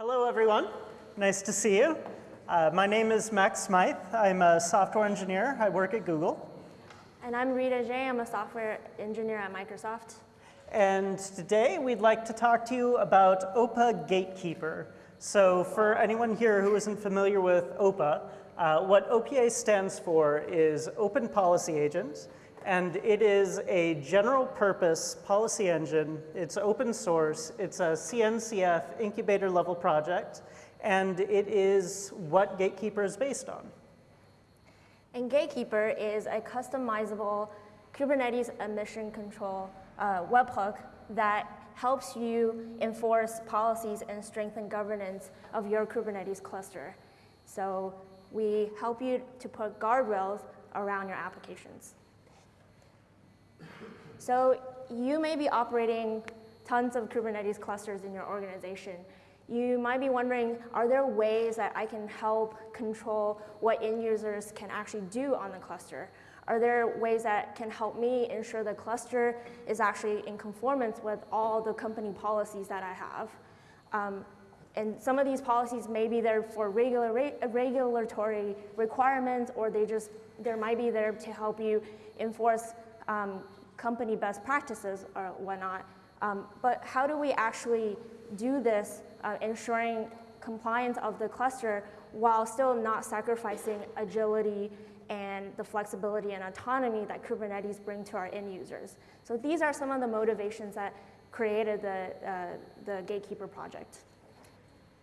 Hello, everyone. Nice to see you. Uh, my name is Max Smythe. I'm a software engineer. I work at Google. And I'm Rita Zhang I'm a software engineer at Microsoft. And today we'd like to talk to you about OPA Gatekeeper. So for anyone here who isn't familiar with OPA, uh, what OPA stands for is Open Policy Agent and it is a general purpose policy engine. It's open source. It's a CNCF incubator level project, and it is what Gatekeeper is based on. And Gatekeeper is a customizable Kubernetes admission control uh, webhook that helps you enforce policies and strengthen governance of your Kubernetes cluster. So we help you to put guardrails around your applications. So you may be operating tons of Kubernetes clusters in your organization. You might be wondering, are there ways that I can help control what end users can actually do on the cluster? Are there ways that can help me ensure the cluster is actually in conformance with all the company policies that I have? Um, and some of these policies may be there for regular, regulatory requirements, or they just, there might be there to help you enforce um, company best practices or whatnot. Um, but how do we actually do this, uh, ensuring compliance of the cluster while still not sacrificing agility and the flexibility and autonomy that Kubernetes bring to our end users. So these are some of the motivations that created the, uh, the Gatekeeper project.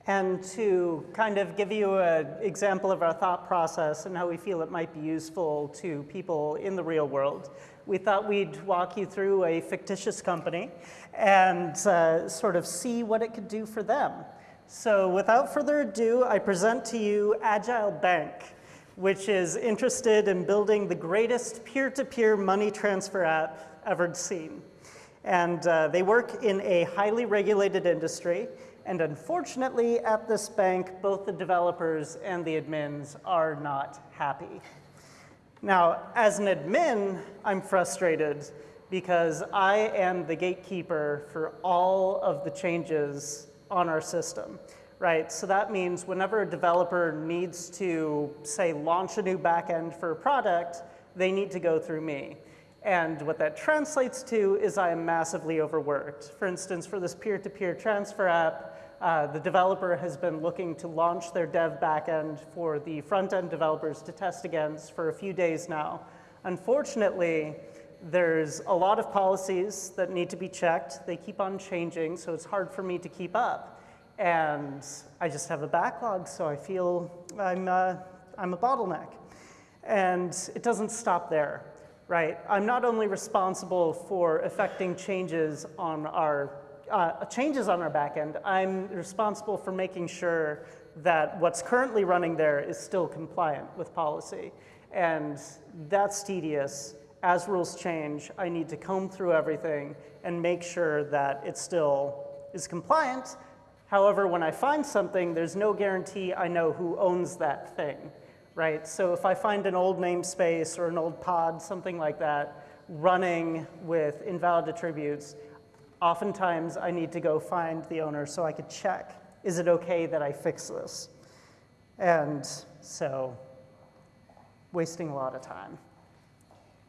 And to kind of give you an example of our thought process and how we feel it might be useful to people in the real world, we thought we'd walk you through a fictitious company and uh, sort of see what it could do for them. So without further ado, I present to you Agile Bank, which is interested in building the greatest peer-to-peer -peer money transfer app ever seen. And uh, they work in a highly regulated industry and unfortunately, at this bank, both the developers and the admins are not happy. Now, as an admin, I'm frustrated because I am the gatekeeper for all of the changes on our system, right? So that means whenever a developer needs to, say, launch a new backend for a product, they need to go through me. And what that translates to is I am massively overworked. For instance, for this peer-to-peer -peer transfer app, uh, the developer has been looking to launch their dev backend for the front-end developers to test against for a few days now. Unfortunately, there's a lot of policies that need to be checked. They keep on changing, so it's hard for me to keep up. And I just have a backlog, so I feel I'm, uh, I'm a bottleneck. And it doesn't stop there, right? I'm not only responsible for affecting changes on our uh, changes on our backend, I'm responsible for making sure that what's currently running there is still compliant with policy. And that's tedious. As rules change, I need to comb through everything and make sure that it still is compliant. However, when I find something, there's no guarantee I know who owns that thing, right? So if I find an old namespace or an old pod, something like that, running with invalid attributes, Oftentimes, I need to go find the owner so I could check, is it okay that I fix this? And so, wasting a lot of time.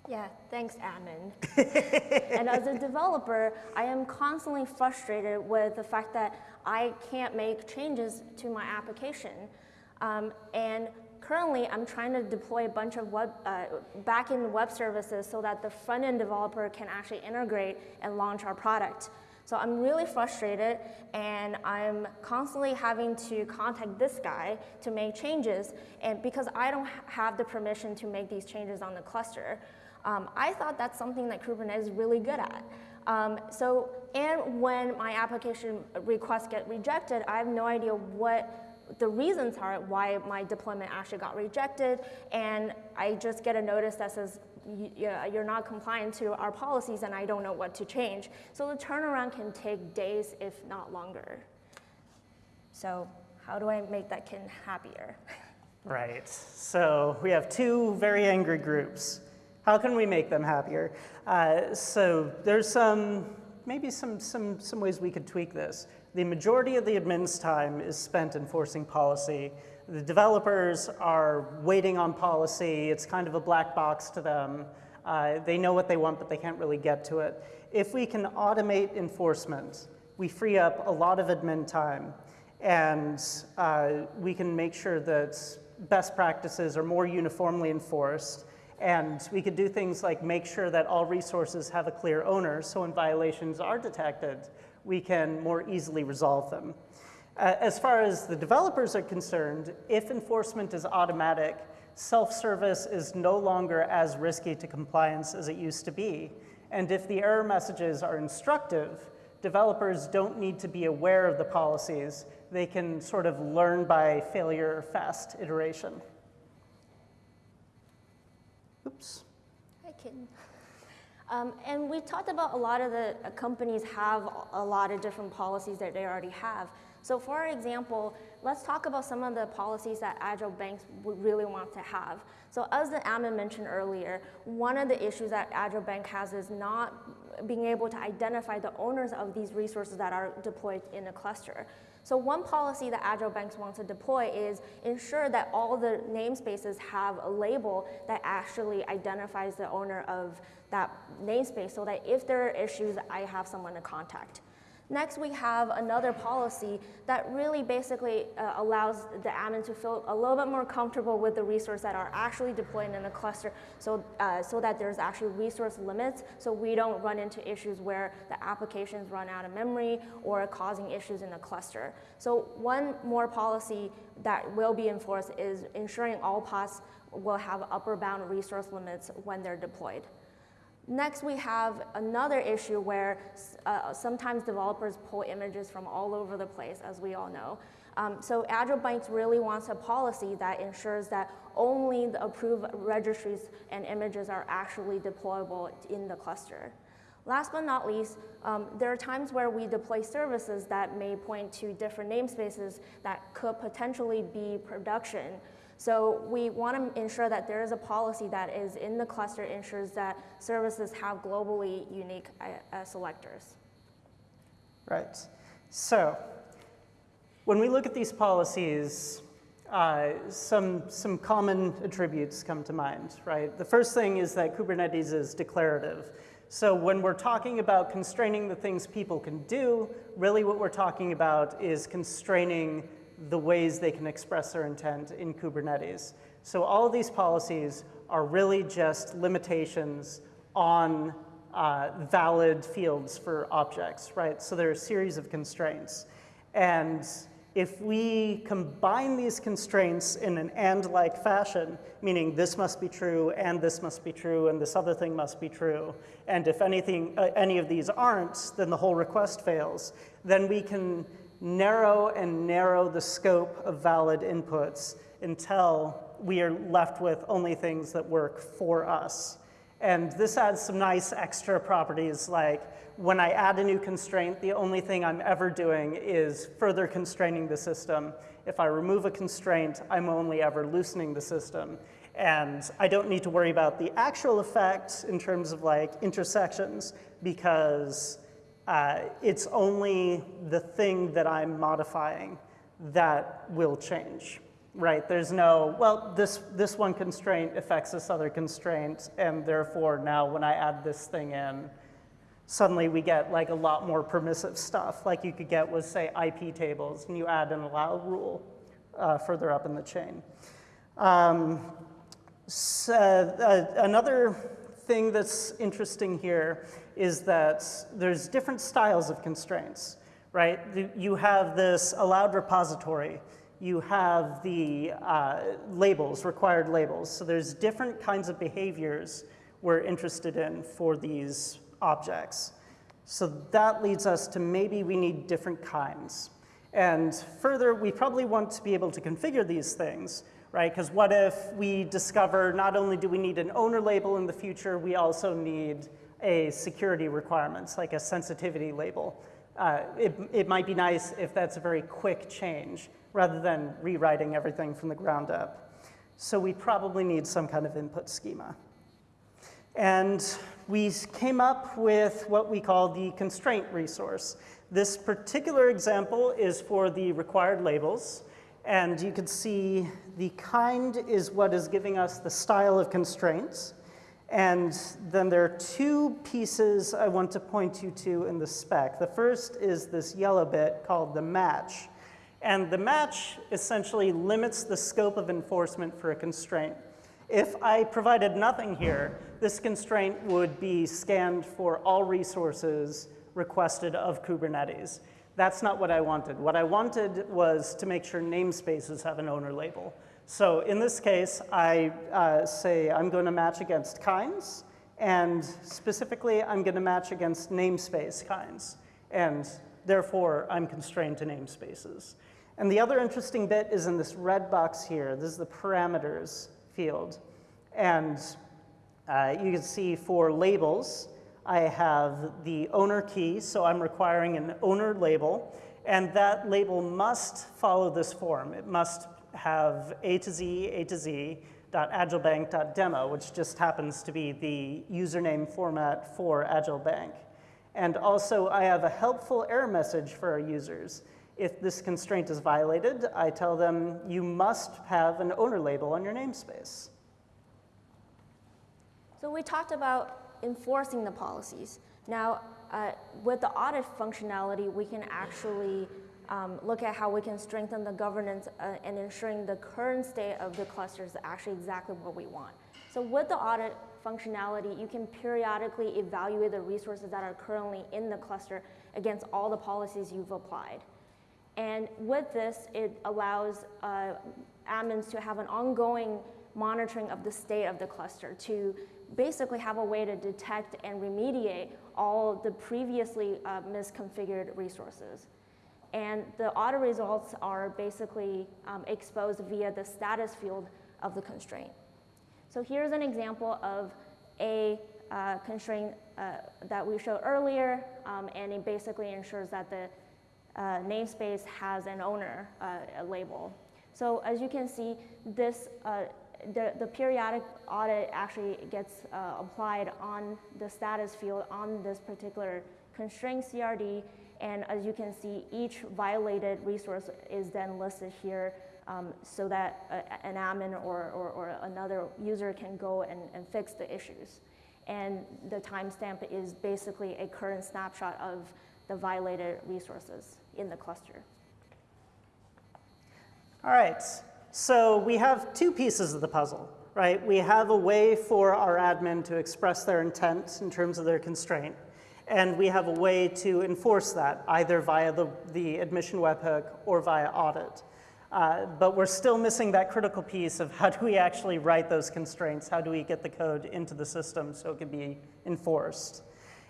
Yeah, thanks, admin. and as a developer, I am constantly frustrated with the fact that I can't make changes to my application. Um, and currently, I'm trying to deploy a bunch of web, uh, backend web services so that the front-end developer can actually integrate and launch our product. So I'm really frustrated and I'm constantly having to contact this guy to make changes and because I don't have the permission to make these changes on the cluster. Um, I thought that's something that Kubernetes is really good at. Um, so, and when my application requests get rejected, I have no idea what the reasons are why my deployment actually got rejected, and I just get a notice that says, you're not compliant to our policies and I don't know what to change. So the turnaround can take days, if not longer. So how do I make that kid happier? Right, so we have two very angry groups. How can we make them happier? Uh, so there's some, maybe some, some, some ways we could tweak this. The majority of the admin's time is spent enforcing policy. The developers are waiting on policy. It's kind of a black box to them. Uh, they know what they want, but they can't really get to it. If we can automate enforcement, we free up a lot of admin time, and uh, we can make sure that best practices are more uniformly enforced, and we could do things like make sure that all resources have a clear owner, so when violations are detected, we can more easily resolve them. Uh, as far as the developers are concerned, if enforcement is automatic, self-service is no longer as risky to compliance as it used to be. And if the error messages are instructive, developers don't need to be aware of the policies. They can sort of learn by failure fast iteration. Oops. Hi, kitten. Um, and we talked about a lot of the uh, companies have a lot of different policies that they already have. So for example, let's talk about some of the policies that Agile banks would really want to have. So as the admin mentioned earlier, one of the issues that Agile Bank has is not being able to identify the owners of these resources that are deployed in a cluster. So one policy that Agile Banks want to deploy is ensure that all the namespaces have a label that actually identifies the owner of that namespace so that if there are issues, I have someone to contact. Next, we have another policy that really basically uh, allows the admin to feel a little bit more comfortable with the resources that are actually deployed in a cluster so, uh, so that there's actually resource limits so we don't run into issues where the applications run out of memory or causing issues in the cluster. So one more policy that will be enforced is ensuring all pods will have upper bound resource limits when they're deployed. Next, we have another issue where uh, sometimes developers pull images from all over the place, as we all know. Um, so Agile Banks really wants a policy that ensures that only the approved registries and images are actually deployable in the cluster. Last but not least, um, there are times where we deploy services that may point to different namespaces that could potentially be production. So we want to ensure that there is a policy that is in the cluster ensures that services have globally unique uh, uh, selectors. Right. So when we look at these policies, uh, some, some common attributes come to mind, right? The first thing is that Kubernetes is declarative. So when we're talking about constraining the things people can do, really what we're talking about is constraining the ways they can express their intent in Kubernetes. So all of these policies are really just limitations on uh, valid fields for objects, right? So there are a series of constraints. And if we combine these constraints in an and-like fashion, meaning this must be true, and this must be true, and this other thing must be true, and if anything, uh, any of these aren't, then the whole request fails, then we can narrow and narrow the scope of valid inputs until we are left with only things that work for us. And this adds some nice extra properties like when I add a new constraint, the only thing I'm ever doing is further constraining the system. If I remove a constraint, I'm only ever loosening the system. And I don't need to worry about the actual effect in terms of like intersections because uh, it's only the thing that I'm modifying that will change, right? There's no, well, this, this one constraint affects this other constraint, and therefore now when I add this thing in, suddenly we get like a lot more permissive stuff, like you could get with, say, IP tables, and you add an allow rule uh, further up in the chain. Um, so, uh, another thing that's interesting here is that there's different styles of constraints, right? You have this allowed repository. You have the uh, labels, required labels. So there's different kinds of behaviors we're interested in for these objects. So that leads us to maybe we need different kinds. And further, we probably want to be able to configure these things, right? Because what if we discover not only do we need an owner label in the future, we also need a security requirements, like a sensitivity label. Uh, it, it might be nice if that's a very quick change rather than rewriting everything from the ground up. So we probably need some kind of input schema. And we came up with what we call the constraint resource. This particular example is for the required labels. And you can see the kind is what is giving us the style of constraints. And then there are two pieces I want to point you to in the spec. The first is this yellow bit called the match. And the match essentially limits the scope of enforcement for a constraint. If I provided nothing here, this constraint would be scanned for all resources requested of Kubernetes. That's not what I wanted. What I wanted was to make sure namespaces have an owner label. So in this case, I uh, say I'm going to match against kinds, and specifically, I'm going to match against namespace kinds. And therefore, I'm constrained to namespaces. And the other interesting bit is in this red box here. This is the parameters field. And uh, you can see for labels, I have the owner key, so I'm requiring an owner label, and that label must follow this form. It must have A to Z, A to Z, .agilebank.demo, which just happens to be the username format for AgileBank. And also, I have a helpful error message for our users. If this constraint is violated, I tell them, you must have an owner label on your namespace. So we talked about enforcing the policies. Now, uh, with the audit functionality, we can actually um, look at how we can strengthen the governance uh, and ensuring the current state of the cluster is actually exactly what we want. So with the audit functionality, you can periodically evaluate the resources that are currently in the cluster against all the policies you've applied. And with this, it allows uh, admins to have an ongoing monitoring of the state of the cluster to basically have a way to detect and remediate all the previously uh, misconfigured resources. And the audit results are basically um, exposed via the status field of the constraint. So here's an example of a uh, constraint uh, that we showed earlier, um, and it basically ensures that the uh, namespace has an owner uh, label. So as you can see, this uh, the, the periodic audit actually gets uh, applied on the status field on this particular constraint CRD. And as you can see, each violated resource is then listed here um, so that a, an admin or, or, or, another user can go and, and fix the issues. And the timestamp is basically a current snapshot of the violated resources in the cluster. All right, so we have two pieces of the puzzle, right? We have a way for our admin to express their intent in terms of their constraint, and we have a way to enforce that, either via the, the admission webhook or via audit. Uh, but we're still missing that critical piece of how do we actually write those constraints? How do we get the code into the system so it can be enforced?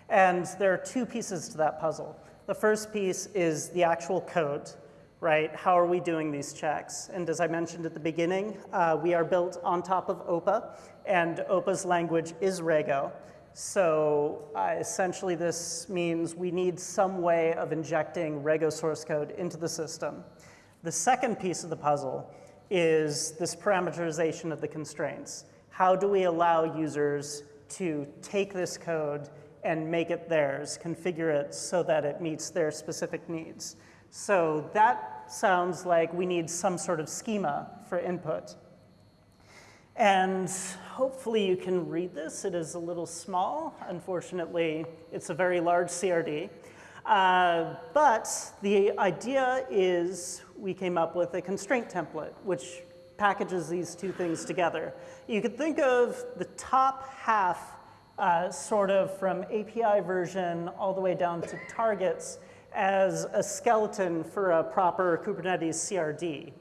And there are two pieces to that puzzle. The first piece is the actual code, right? How are we doing these checks? And as I mentioned at the beginning, uh, we are built on top of OPA, and OPA's language is Rego. So uh, essentially this means we need some way of injecting Rego source code into the system. The second piece of the puzzle is this parameterization of the constraints. How do we allow users to take this code and make it theirs, configure it so that it meets their specific needs? So that sounds like we need some sort of schema for input. And hopefully you can read this. It is a little small. Unfortunately, it's a very large CRD. Uh, but the idea is we came up with a constraint template, which packages these two things together. You could think of the top half uh, sort of from API version all the way down to targets as a skeleton for a proper Kubernetes CRD.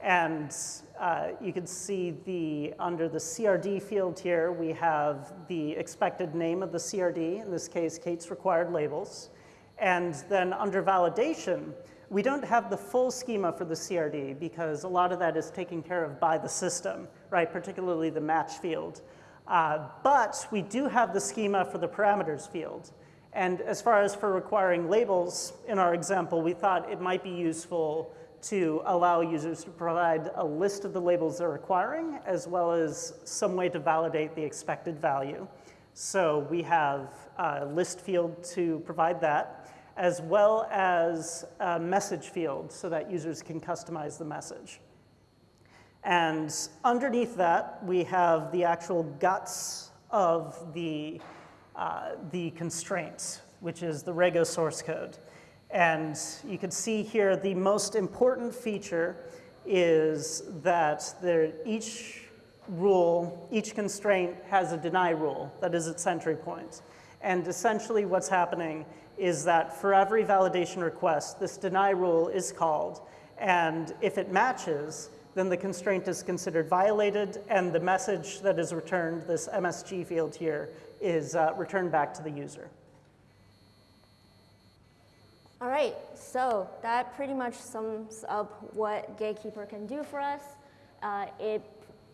And uh, you can see the, under the CRD field here, we have the expected name of the CRD, in this case, K8s required labels. And then under validation, we don't have the full schema for the CRD because a lot of that is taken care of by the system, right, particularly the match field. Uh, but we do have the schema for the parameters field. And as far as for requiring labels, in our example, we thought it might be useful to allow users to provide a list of the labels they're requiring, as well as some way to validate the expected value. So we have a list field to provide that. as well as a message field so that users can customize the message. And underneath that, we have the actual guts of the, uh, the constraints, which is the Rego source code. And you can see here the most important feature is that there, each rule, each constraint has a deny rule that is its entry point. And essentially what's happening is that for every validation request, this deny rule is called. And if it matches, then the constraint is considered violated and the message that is returned, this MSG field here, is uh, returned back to the user. All right, so that pretty much sums up what Gatekeeper can do for us. Uh, it,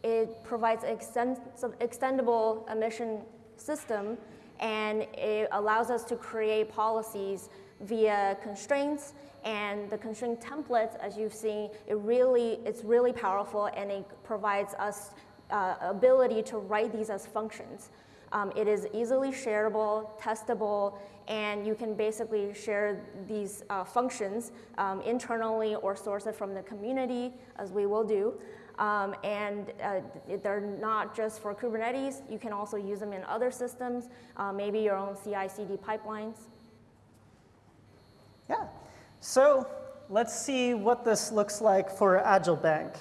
it provides an extend, extendable admission system and it allows us to create policies via constraints and the constraint templates, as you've seen, it really, it's really powerful and it provides us uh, ability to write these as functions. Um, it is easily shareable, testable, and you can basically share these uh, functions um, internally or source it from the community, as we will do. Um, and uh, they're not just for Kubernetes, you can also use them in other systems, uh, maybe your own CI/CD pipelines. Yeah, so let's see what this looks like for Agile Bank.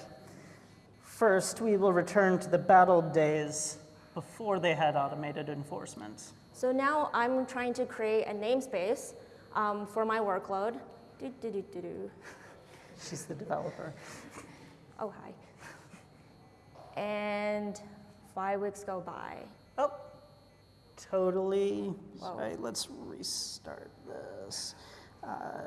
First, we will return to the battle days before they had automated enforcement. So now I'm trying to create a namespace um, for my workload. Do, do, do, do, do. She's the developer. Oh, hi. And five weeks go by. Oh, totally. Right, let's restart this. Uh,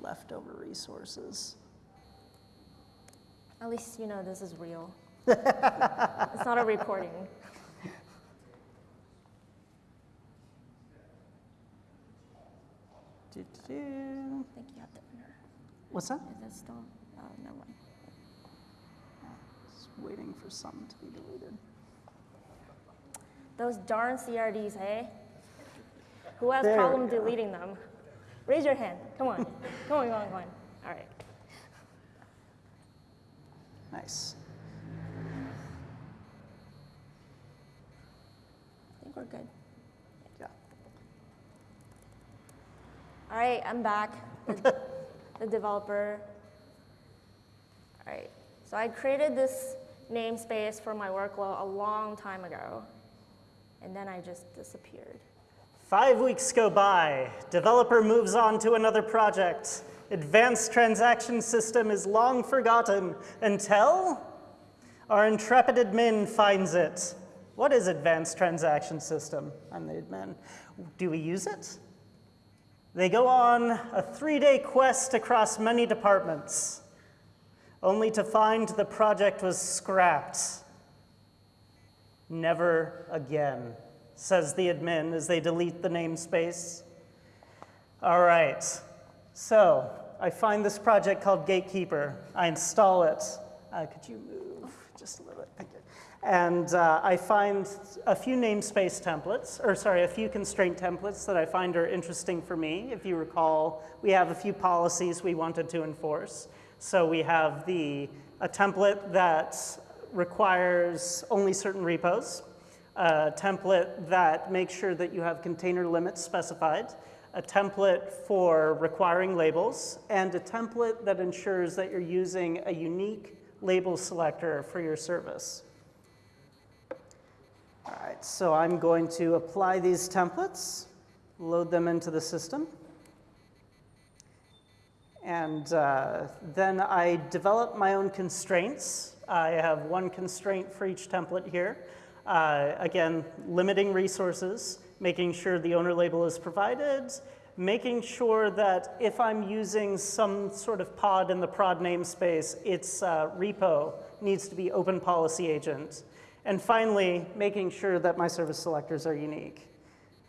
leftover resources. At least you know this is real. It's not a recording. Do, do, do. I think you have to enter. What's that? Is it still? Uh, oh, never mind. Just waiting for something to be deleted. Those darn CRDs, hey? Eh? Who has There problem deleting them? Raise your hand. Come on. come on, come on, come on. All right. Nice. I think we're good. Yeah. All right, I'm back, the, the developer. All right, so I created this namespace for my workload a long time ago, and then I just disappeared. Five weeks go by. Developer moves on to another project. Advanced transaction system is long forgotten until our intrepid admin finds it. What is advanced transaction system? I'm the admin. Do we use it? They go on a three-day quest across many departments, only to find the project was scrapped. Never again, says the admin as they delete the namespace. All right, so I find this project called Gatekeeper. I install it. Uh, could you move just a little bit? And uh, I find a few namespace templates, or sorry, a few constraint templates that I find are interesting for me. If you recall, we have a few policies we wanted to enforce. So we have the, a template that requires only certain repos, a template that makes sure that you have container limits specified, a template for requiring labels, and a template that ensures that you're using a unique label selector for your service. All right, so I'm going to apply these templates, load them into the system. And uh, then I develop my own constraints. I have one constraint for each template here. Uh, again, limiting resources, making sure the owner label is provided, making sure that if I'm using some sort of pod in the prod namespace, its uh, repo needs to be open policy agent. And finally, making sure that my service selectors are unique.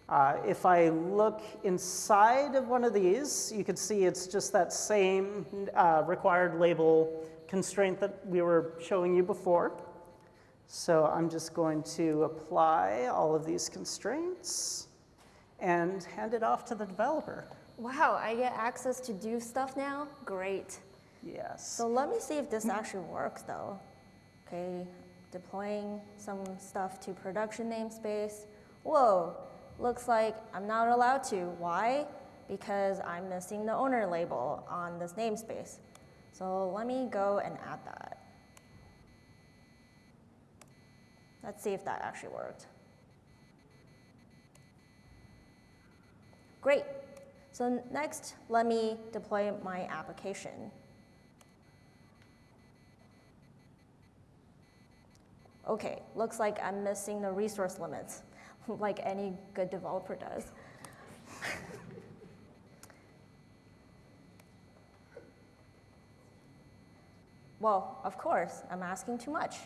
Uh, if I look inside of one of these, you can see it's just that same uh, required label constraint that we were showing you before. So I'm just going to apply all of these constraints. and hand it off to the developer. Wow, I get access to do stuff now? Great. Yes. So let me see if this actually works though. Okay, deploying some stuff to production namespace. Whoa, looks like I'm not allowed to. Why? Because I'm missing the owner label on this namespace. So let me go and add that. Let's see if that actually worked. Great. So next, let me deploy my application. Okay, looks like I'm missing the resource limits, like any good developer does. well, of course, I'm asking too much.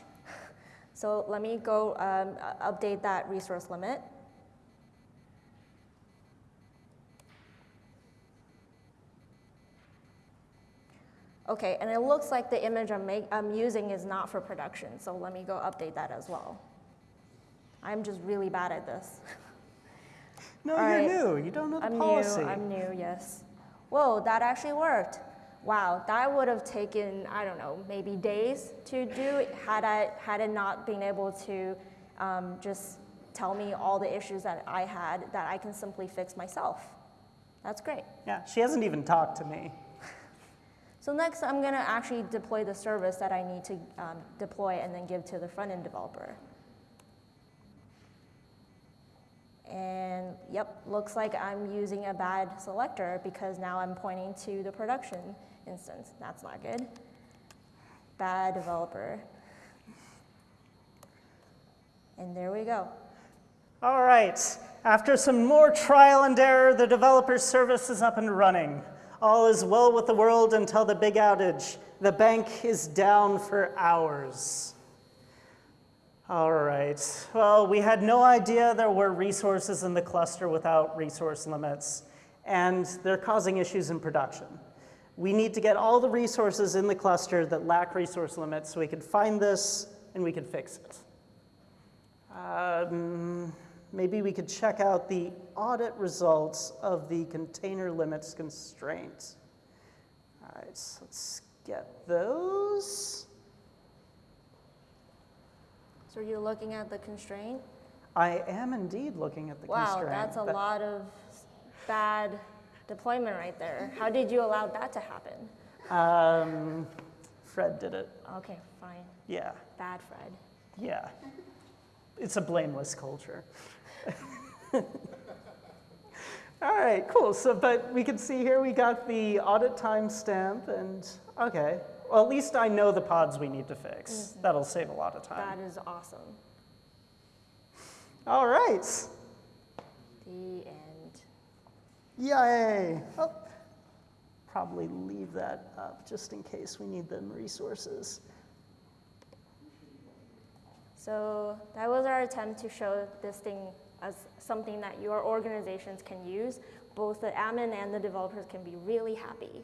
So let me go um, update that resource limit. Okay, and it looks like the image I'm, make, I'm using is not for production, so let me go update that as well. I'm just really bad at this. no, All you're right. new. You don't know the I'm policy. new, I'm new, yes. Whoa, that actually worked. Wow, that would have taken, I don't know, maybe days to do had, I, had it not been able to um, just tell me all the issues that I had that I can simply fix myself. That's great. yeah, she hasn't even talked to me. So next, I'm going to actually deploy the service that I need to um, deploy and then give to the front-end developer. And yep, looks like I'm using a bad selector because now I'm pointing to the production instance. That's not good. Bad developer. And there we go. All right. After some more trial and error, the developer service is up and running. All is well with the world until the big outage. The bank is down for hours. All right. Well, we had no idea there were resources in the cluster without resource limits, and they're causing issues in production. We need to get all the resources in the cluster that lack resource limits so we can find this and we can fix it. Um, maybe we could check out the audit results of the container limits constraint. All right, so let's get those. So you're looking at the constraint? I am indeed looking at the Wow, constraint. that's a That- lot of bad deployment right there. How did you allow that to happen? Um, Fred did it. Okay, fine. Yeah, Bad Fred. yeah. It's a blameless culture. All right, cool. So, but we can see here we got the audit timestamp and, okay. Well, at least I know the pods we need to fix. Mm-hmm. That'll save a lot of time. That is awesome. All right. The end. Yay. Oh, probably leave that up just in case we need them resources. So that was our attempt to show this thing as something that your organizations can use. Both the admin and the developers can be really happy.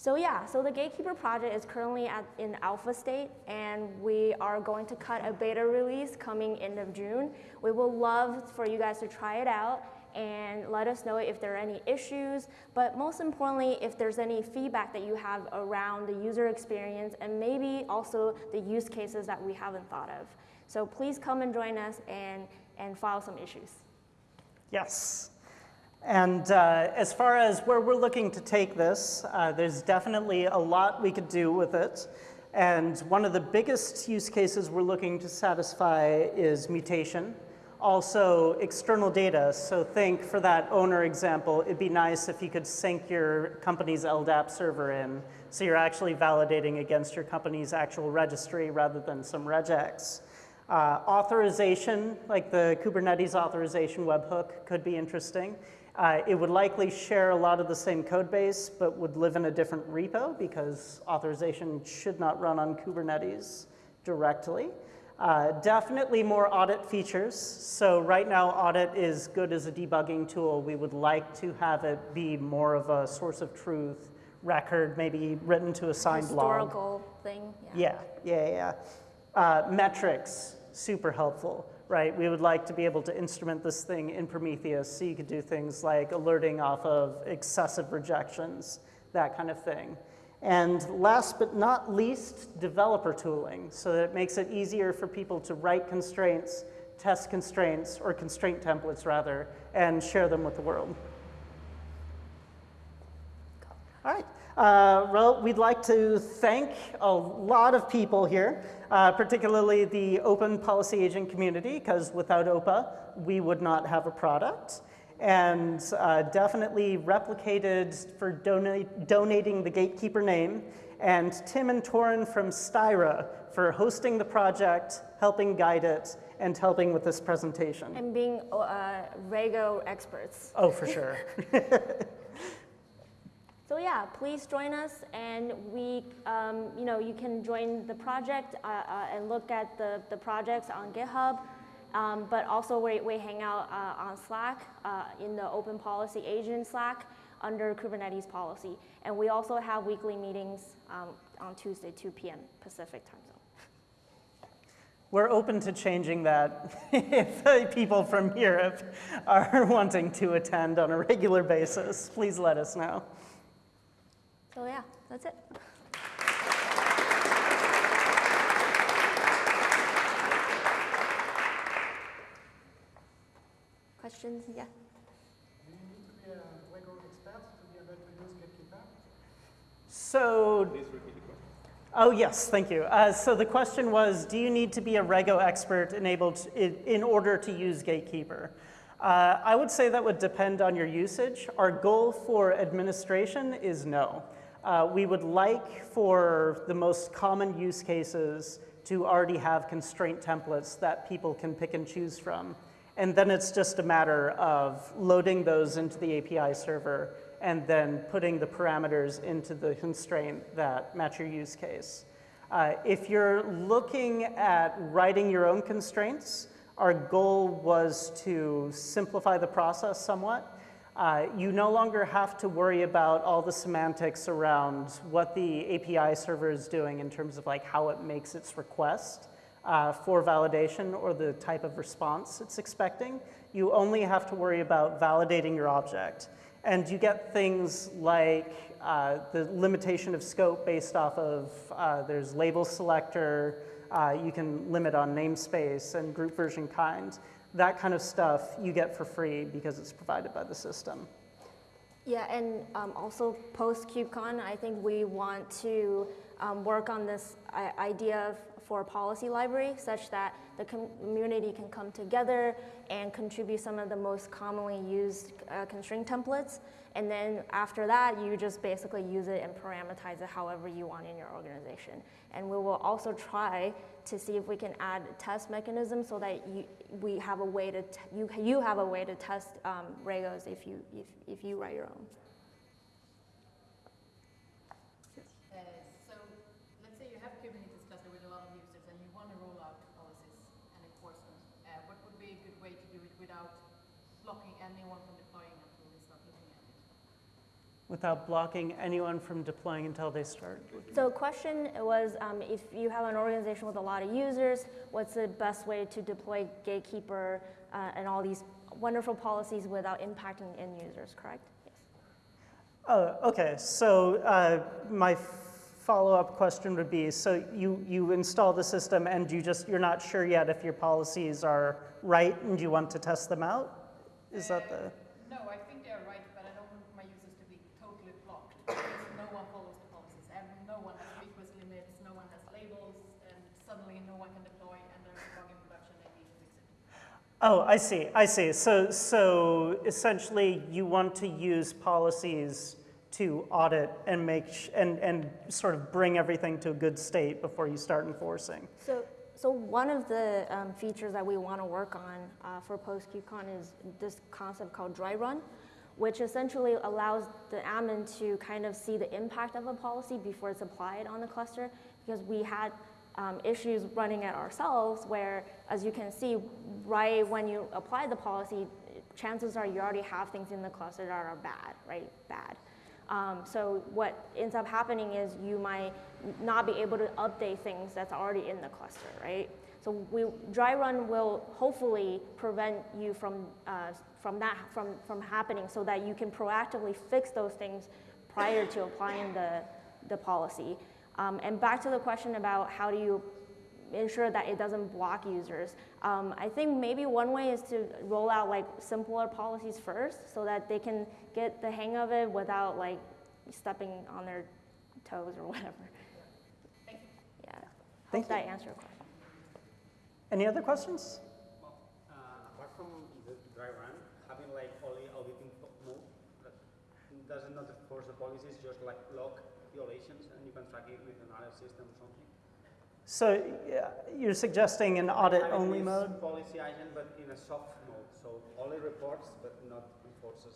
So yeah, so the Gatekeeper project is currently at, in alpha state, and we are going to cut a beta release coming end of June. We will love for you guys to try it out and let us know if there are any issues, but most importantly, if there's any feedback that you have around the user experience and maybe also the use cases that we haven't thought of. So please come and join us and, and file some issues. Yes. And uh, as far as where we're looking to take this, uh, there's definitely a lot we could do with it. And one of the biggest use cases we're looking to satisfy is mutation. Also, external data. So think for that owner example, it'd be nice if you could sync your company's LDAP server in. So you're actually validating against your company's actual registry rather than some regex. Uh, authorization, like the Kubernetes authorization webhook, could be interesting. Uh, it would likely share a lot of the same code base, but would live in a different repo because authorization should not run on Kubernetes directly. Uh, definitely more audit features. So right now, audit is good as a debugging tool. We would like to have it be more of a source of truth record, maybe written to a signed log. Historical thing. Yeah, yeah, yeah. Uh, metrics. Super helpful, right? We would like to be able to instrument this thing in Prometheus so you could do things like alerting off of excessive rejections, that kind of thing. And last but not least, developer tooling, so that it makes it easier for people to write constraints, test constraints, or constraint templates rather, and share them with the world. All right. Uh, well, we'd like to thank a lot of people here, uh, particularly the open policy agent community, because without OPA, we would not have a product. And uh, definitely replicated for donate, donating the gatekeeper name, and Tim and Torin from Styra for hosting the project, helping guide it, and helping with this presentation. And being uh, Rego experts. Oh, for sure. So yeah, please join us, and we, um, you know, you can join the project uh, uh, and look at the, the projects on GitHub. Um, but also we, we hang out uh, on Slack uh, in the Open Policy Agent Slack under Kubernetes policy, and we also have weekly meetings um, on Tuesday, 2 p.m. Pacific time zone. We're open to changing that if people from Europe are wanting to attend on a regular basis. Please let us know. So yeah, that's it. Questions? Yeah. So, oh yes, thank you. Uh, so the question was, do you need to be a Rego expert enabled in, in order to use Gatekeeper? Uh, I would say that would depend on your usage. Our goal for administration is no. Uh, we would like for the most common use cases to already have constraint templates that people can pick and choose from. And then it's just a matter of loading those into the API server and then putting the parameters into the constraint that match your use case. Uh, if you're looking at writing your own constraints, our goal was to simplify the process somewhat. Uh, you no longer have to worry about all the semantics around what the API server is doing in terms of like how it makes its request uh, for validation or the type of response it's expecting. You only have to worry about validating your object. And you get things like uh, the limitation of scope based off of, uh, there's label selector, uh, you can limit on namespace and group version kind that kind of stuff you get for free because it's provided by the system. Yeah, and um, also post KubeCon, I think we want to um, work on this idea for a policy library such that the community can come together and contribute some of the most commonly used uh, constraint templates. And then after that, you just basically use it and parameterize it however you want in your organization. And we will also try to see if we can add test mechanisms so that you, we have a way to you, you have a way to test um, Regos if you, if, if you write your own. Uh, so let's say you have Kubernetes cluster with a lot of users and you want to roll out policies and enforcement. Uh, what would be a good way to do it without blocking anyone from deploying until they start looking at it? Without blocking anyone from deploying until they start. So question was, um, if you have an organization with a lot of users, what's the best way to deploy Gatekeeper uh, and all these wonderful policies without impacting end users, correct? Yes. Oh, okay. So uh, my follow-up question would be, so you, you install the system and you just, you're not sure yet if your policies are right and you want to test them out? Is that the? No, I think they are right, but I don't want my users to be totally blocked because no one follows the policies and no one has request limits, no one has labels, and suddenly no one can deploy and there's a bug in production and you need to fix it. Oh, I see, I see. So, so essentially you want to use policies to audit and make, and, and sort of bring everything to a good state before you start enforcing. So, so one of the um, features that we want to work on uh, for post-KubeCon is this concept called dry run, which essentially allows the admin to kind of see the impact of a policy before it's applied on the cluster, because we had um, issues running it ourselves where, as you can see, right when you apply the policy, chances are you already have things in the cluster that are bad, right? Bad. Um, so what ends up happening is you might not be able to update things that's already in the cluster, right? So we, dry run will hopefully prevent you from, uh, from that from, from happening so that you can proactively fix those things prior to applying the, the policy. Um, and back to the question about how do you ensure that it doesn't block users. Um, I think maybe one way is to roll out like simpler policies first so that they can get the hang of it without like stepping on their toes or whatever. Thank you. Yeah. Thank Hope that answered your question. Any other questions? Uh, apart from the dry run, having like only auditing fo- mode, does it not enforce the policies, just like log violations and you can track it with another system or something? So yeah, you're suggesting an audit-only Having this mode? Policy agent, but in a soft mode, so only reports but not enforces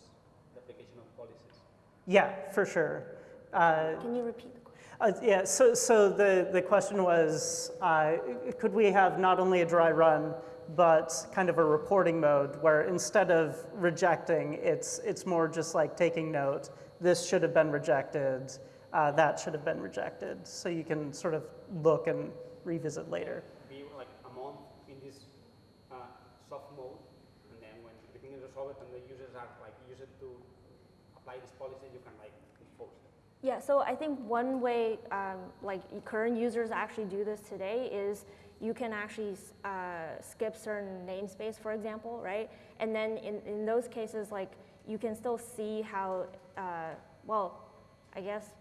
the application of policies. Yeah, for sure. Uh, Can you repeat the question? Uh, Yeah, so, so the, the question was, uh, could we have not only a dry run, but kind of a reporting mode where instead of rejecting, it's, it's more just like taking note, this should have been rejected, uh, that should have been rejected, so you can sort of look and revisit later. Be like a month in this uh, soft mode, and then when the thing is resolved and the users are like use it to apply this policy, you can like enforce it. Yeah, so I think one way, um, like current users actually do this today is you can actually uh, skip certain namespace, for example, right? And then in, in those cases, like you can still see how, uh, well, I guess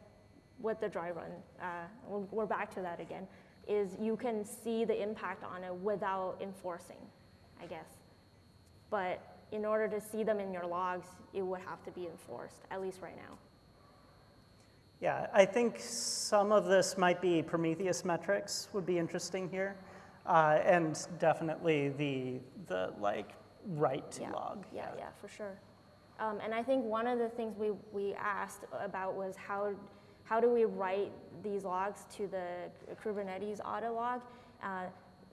with the dry run, uh, we're, we're back to that again, is you can see the impact on it without enforcing, I guess. But in order to see them in your logs, it would have to be enforced, at least write now. Yeah, I think some of this might be Prometheus metrics would be interesting here, uh, and definitely the, the like right to yeah. log. Yeah, yeah, for sure. Um, and I think one of the things we, we asked about was how, how do we write these logs to the Kubernetes audit log? Uh,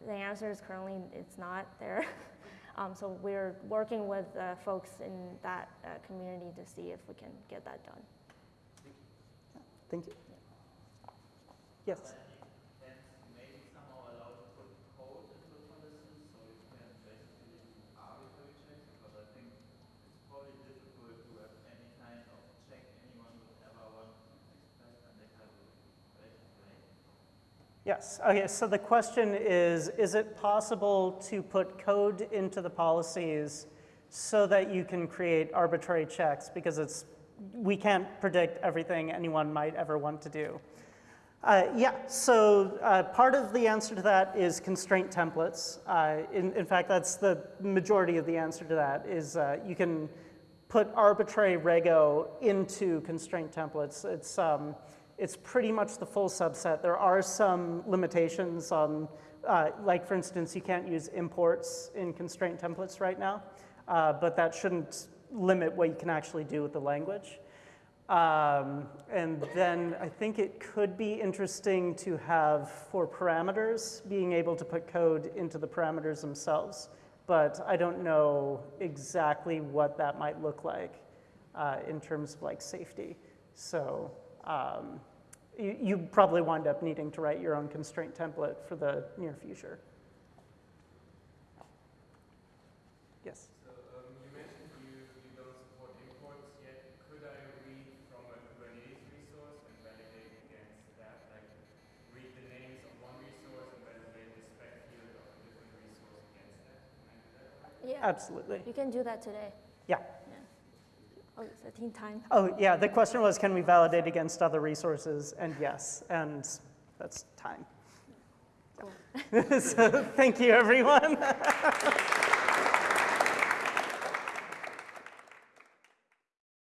the answer is currently it's not there. um, so we're working with uh, folks in that uh, community to see if we can get that done. Thank you. Yes. and maybe somehow allow to put code into the policy so you can basically do arbitrary checks because I think it's probably difficult to have any kind of check anyone would ever want to express and they have a related way. Yes, okay, so the question is, is it possible to put code into the policies so that you can create arbitrary checks? Because it's, we can't predict everything anyone might ever want to do. Uh, yeah, so uh, part of the answer to that is constraint templates. Uh, in, in fact, that's the majority of the answer to that is uh, you can put arbitrary rego into constraint templates. It's, um, it's pretty much the full subset. There are some limitations on, uh, like for instance, you can't use imports in constraint templates right now, uh, but that shouldn't limit what you can actually do with the language. Um, and then I think it could be interesting to have for parameters, being able to put code into the parameters themselves. But I don't know exactly what that might look like uh, in terms of like safety. So um, you, you probably wind up needing to write your own constraint template for the near future. Yes. So um, you mentioned you, you don't support imports yet. Could I read from a Kubernetes resource and validate against that? Like read the names of one resource and validate the spec field of a different resource against that? Can I do that? Yeah, Absolutely. you can do that today. Yeah. Oh, it's a teen time. Oh, yeah, the question was, can we validate against other resources? And yes, and that's time. Cool. so thank you, everyone.